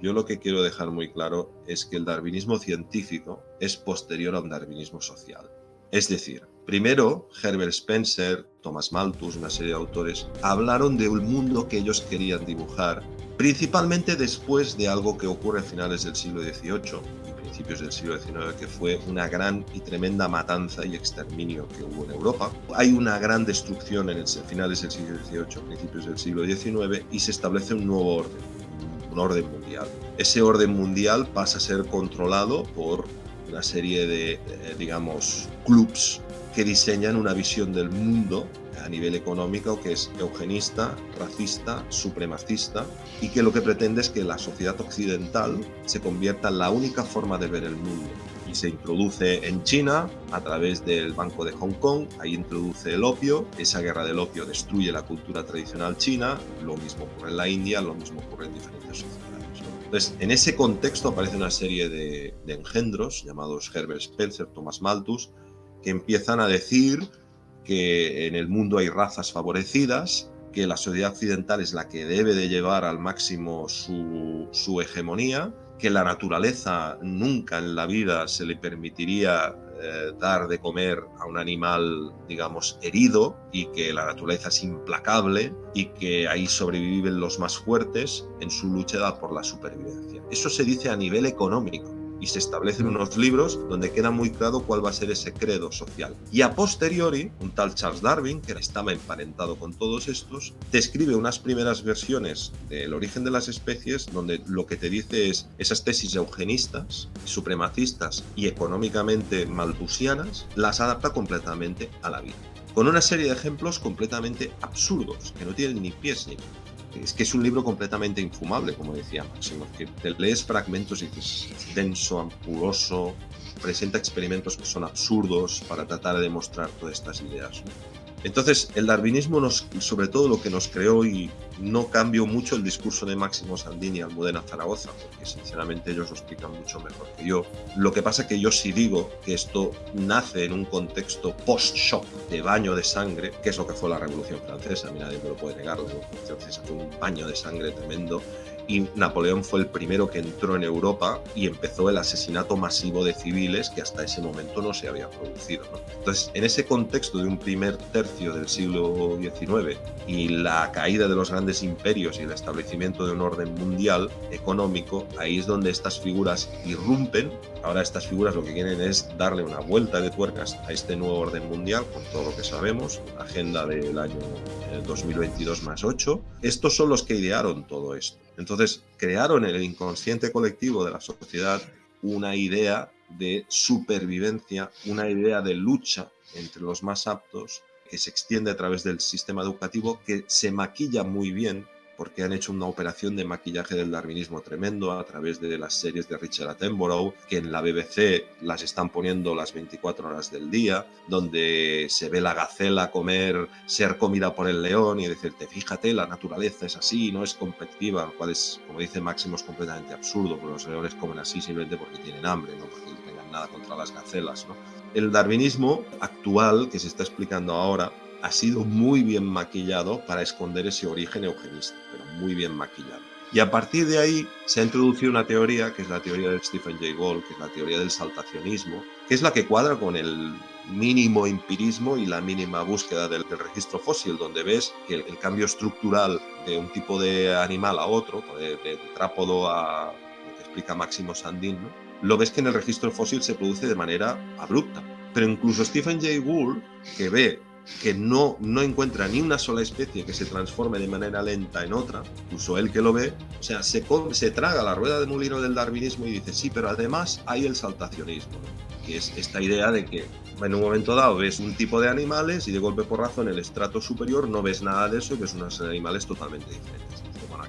Yo lo que quiero dejar muy claro es que el darwinismo científico es posterior a un darwinismo social. Es decir, primero Herbert Spencer, Thomas Malthus, una serie de autores, hablaron de un mundo que ellos querían dibujar, principalmente después de algo que ocurre a finales del siglo XVIII y principios del siglo XIX, que fue una gran y tremenda matanza y exterminio que hubo en Europa. Hay una gran destrucción en el finales del siglo XVIII, principios del siglo XIX, y se establece un nuevo orden, orden mundial. Ese orden mundial pasa a ser controlado por una serie de, eh, digamos, clubs que diseñan una visión del mundo a nivel económico que es eugenista, racista, supremacista y que lo que pretende es que la sociedad occidental se convierta en la única forma de ver el mundo. Y se introduce en China a través del Banco de Hong Kong, ahí introduce el opio, esa guerra del opio destruye la cultura tradicional china, lo mismo ocurre en la India, lo mismo ocurre en diferentes sociedades. Entonces, en ese contexto aparece una serie de, engendros llamados Herbert Spencer, Thomas Malthus, que empiezan a decir que en el mundo hay razas favorecidas, que la sociedad occidental es la que debe de llevar al máximo su, su hegemonía, que la naturaleza nunca en la vida se le permitiría eh, dar de comer a un animal, digamos, herido y que la naturaleza es implacable y que ahí sobreviven los más fuertes en su lucha por la supervivencia. Eso se dice a nivel económico y se establecen unos libros donde queda muy claro cuál va a ser ese credo social. Y a posteriori, un tal Charles Darwin, que estaba emparentado con todos estos, te escribe unas primeras versiones del origen de las especies donde lo que te dice es esas tesis eugenistas, supremacistas y económicamente malthusianas, las adapta completamente a la vida con una serie de ejemplos completamente absurdos, que no tienen ni pies ni es que es un libro completamente infumable, como decía Máximo, que te lees fragmentos y dices, es denso, ampuloso, presenta experimentos que son absurdos para tratar de demostrar todas estas ideas. Entonces, el darwinismo, nos, sobre todo lo que nos creó, y no cambió mucho el discurso de Máximo Sandini y Almudena Zaragoza, porque sinceramente ellos lo explican mucho mejor que yo. Lo que pasa que yo sí digo que esto nace en un contexto post-shock de baño de sangre, que es lo que fue la Revolución Francesa, a mí nadie me lo puede negar, la Revolución Francesa fue un baño de sangre tremendo, y Napoleón fue el primero que entró en Europa y empezó el asesinato masivo de civiles que hasta ese momento no se había producido. Entonces, en ese contexto de un primer tercio del siglo XIX y la caída de los grandes imperios y el establecimiento de un orden mundial económico, ahí es donde estas figuras irrumpen. Ahora estas figuras lo que quieren es darle una vuelta de tuercas a este nuevo orden mundial con todo lo que sabemos, agenda del año 2022 eh, más 8. Estos son los que idearon todo esto. Entonces, crearon en el inconsciente colectivo de la sociedad una idea de supervivencia, una idea de lucha entre los más aptos que se extiende a través del sistema educativo, que se maquilla muy bien porque han hecho una operación de maquillaje del darwinismo tremendo a través de las series de Richard Attenborough, que en la BBC las están poniendo las 24 horas del día, donde se ve la gacela comer, ser comida por el león y decirte, fíjate, la naturaleza es así, no es competitiva, lo cual es, como dice Máximo, es completamente absurdo, porque los leones comen así simplemente porque tienen hambre, no porque tengan nada contra las gacelas. ¿no? El darwinismo actual, que se está explicando ahora, ha sido muy bien maquillado para esconder ese origen eugenista, muy bien maquillado. Y a partir de ahí se ha introducido una teoría, que es la teoría de Stephen Jay Gould, que es la teoría del saltacionismo, que es la que cuadra con el mínimo empirismo y la mínima búsqueda del, registro fósil, donde ves que el, cambio estructural de un tipo de animal a otro, de, de trápodo a lo que explica Máximo Sandin, lo ves que en el registro fósil se produce de manera abrupta. Pero incluso Stephen Jay Gould, que ve que no, no encuentra ni una sola especie que se transforme de manera lenta en otra, incluso él que lo ve, o sea, se, se traga la rueda de molino del darwinismo y dice, sí, pero además hay el saltacionismo, que es esta idea de que en un momento dado ves un tipo de animales y de golpe por razón en el estrato superior no ves nada de eso y ves unos animales totalmente diferentes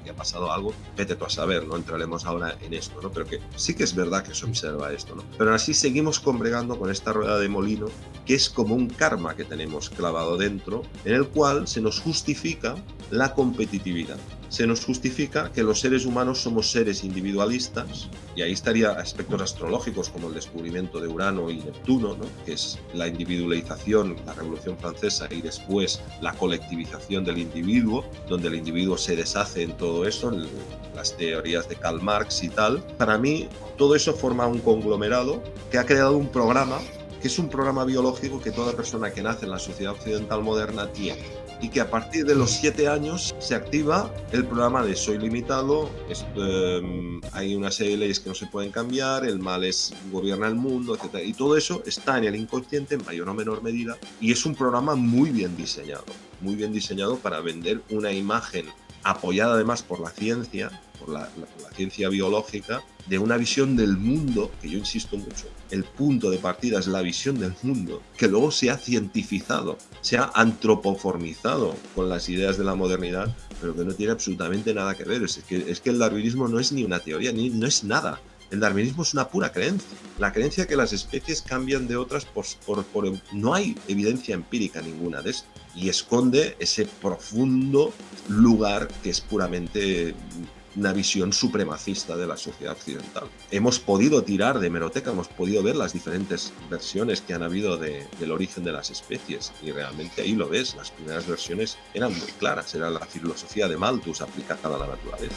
ha pasado algo, vete tú a saber, no entraremos ahora en esto, ¿no? Pero que sí que es verdad que se observa esto, ¿no? Pero así seguimos combregando con esta rueda de molino que es como un karma que tenemos clavado dentro, en el cual se nos justifica la competitividad. se nos justifica que los seres humanos somos seres individualistas, y ahí estaría aspectos astrológicos como el descubrimiento de Urano y Neptuno, que es la individualización, la Revolución Francesa, y después la colectivización del individuo, donde el individuo se deshace en todo eso, en las teorías de Karl Marx y tal. Para mí, todo eso forma un conglomerado que ha creado un programa que es un programa biológico que toda persona que nace en la sociedad occidental moderna tiene y que a partir de los siete años se activa el programa de soy limitado, em, hay una serie de leyes que no se pueden cambiar, el mal es gobierna el mundo, etc. Y todo eso está en el inconsciente en mayor o menor medida y es un programa muy bien diseñado, muy bien diseñado para vender una imagen apoyada además por la ciencia, por la, ciencia biológica, de una visión del mundo, que yo insisto mucho, el punto de partida es la visión del mundo, que luego se ha cientificado, se ha antropoformizado con las ideas de la modernidad, pero que no tiene absolutamente nada que ver. Es que, es que el darwinismo no es ni una teoría, ni no es nada. El darwinismo es una pura creencia. La creencia que las especies cambian de otras por, no hay evidencia empírica ninguna de esto. Y esconde ese profundo lugar que es puramente una visión supremacista de la sociedad occidental. Hemos podido tirar de meroteca, hemos podido ver las diferentes versiones que han habido del origen de las especies y realmente ahí lo ves, las primeras versiones eran muy claras, era la filosofía de Malthus aplicada a la naturaleza.